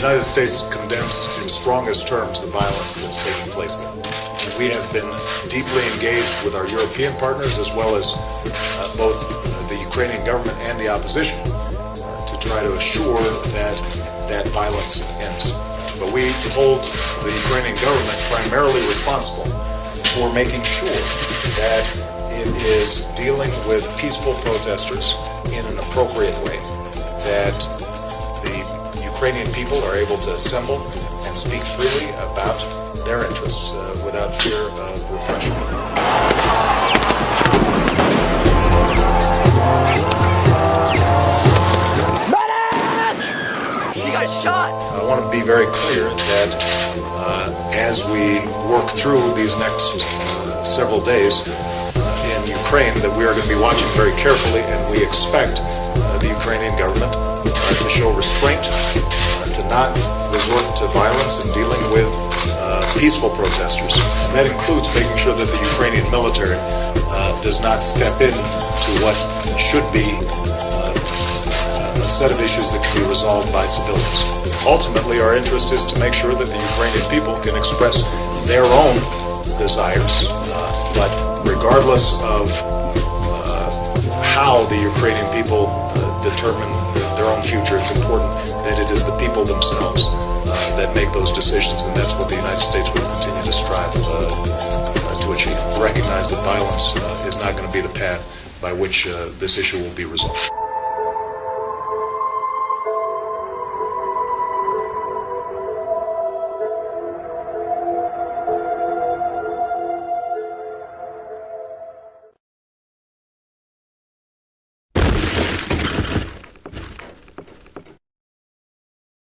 United States condemns in strongest terms the violence that's taking place there. We have been deeply engaged with our European partners as well as uh, both the Ukrainian government and the opposition uh, to try to assure that that violence ends. But we hold the Ukrainian government primarily responsible for making sure that it is dealing with peaceful protesters in an appropriate way, that Ukrainian people are able to assemble and speak freely about their interests uh, without fear of repression. You got shot! I want to be very clear that uh, as we work through these next uh, several days uh, in Ukraine, that we are going to be watching very carefully, and we expect uh, the Ukrainian government uh, to show restraint, uh, to not resort to violence in dealing with uh, peaceful protesters. And that includes making sure that the Ukrainian military does not step in to what should be a set of issues that can be resolved by civilians. Ultimately, our interest is to make sure that the Ukrainian people can express their own desires, uh, but regardless of uh, how the Ukrainian people uh, determine their own future, it's important that it is the people themselves uh, that make those decisions, and that's what the United States will continue to strive uh, uh, to achieve. Recognize that violence uh, is not going to be the path by which this issue will be resolved.